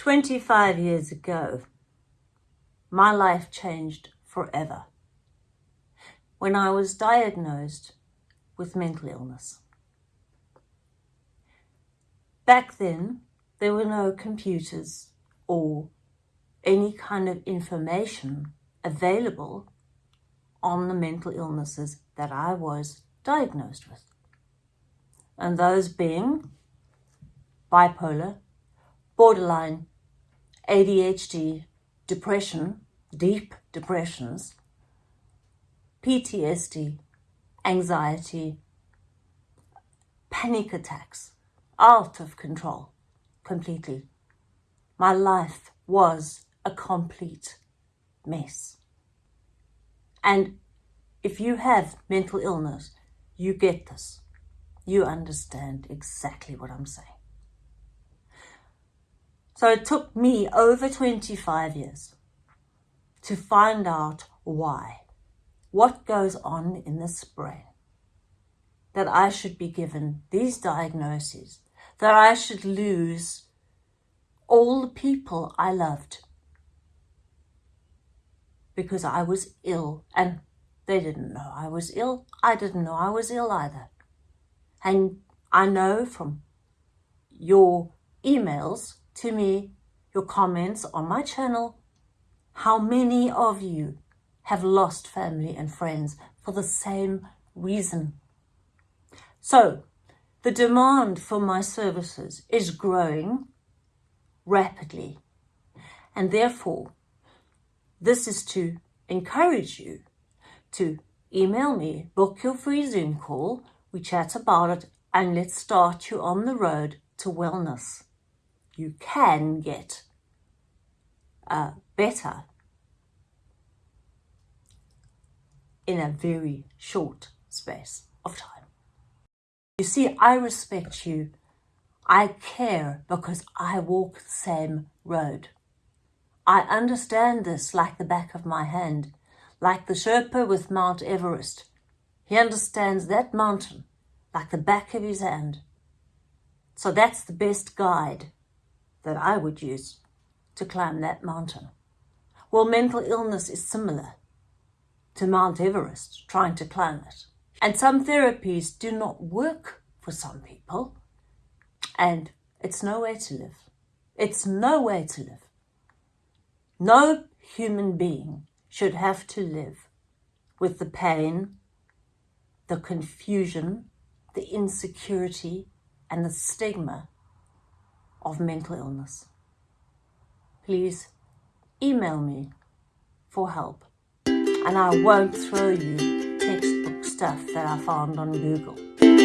25 years ago, my life changed forever when I was diagnosed with mental illness. Back then, there were no computers or any kind of information available on the mental illnesses that I was diagnosed with. And those being bipolar, borderline, ADHD, depression, deep depressions, PTSD, anxiety, panic attacks, out of control completely. My life was a complete mess. And if you have mental illness, you get this. You understand exactly what I'm saying. So it took me over 25 years to find out why, what goes on in this brain, that I should be given these diagnoses, that I should lose all the people I loved because I was ill and they didn't know I was ill. I didn't know I was ill either. And I know from your emails to me, your comments on my channel, how many of you have lost family and friends for the same reason. So the demand for my services is growing rapidly. And therefore this is to encourage you to email me, book your free Zoom call, we chat about it and let's start you on the road to wellness you can get uh, better in a very short space of time. You see, I respect you. I care because I walk the same road. I understand this like the back of my hand, like the Sherpa with Mount Everest. He understands that mountain like the back of his hand. So that's the best guide that I would use to climb that mountain. Well, mental illness is similar to Mount Everest, trying to climb it. And some therapies do not work for some people. And it's no way to live. It's no way to live. No human being should have to live with the pain, the confusion, the insecurity, and the stigma of mental illness. Please email me for help and I won't throw you textbook stuff that I found on Google.